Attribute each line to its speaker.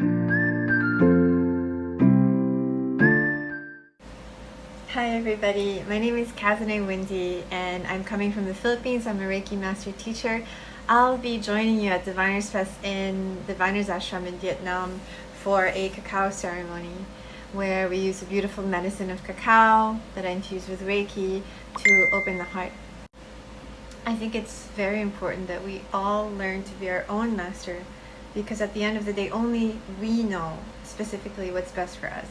Speaker 1: Hi everybody, my name is Kazane Wendy and I'm coming from the Philippines. I'm a Reiki Master Teacher. I'll be joining you at Diviners Fest in Diviners Ashram in Vietnam for a cacao ceremony where we use a beautiful medicine of cacao that I infuse with Reiki to open the heart. I think it's very important that we all learn to be our own master because at the end of the day only we know specifically what's best for us.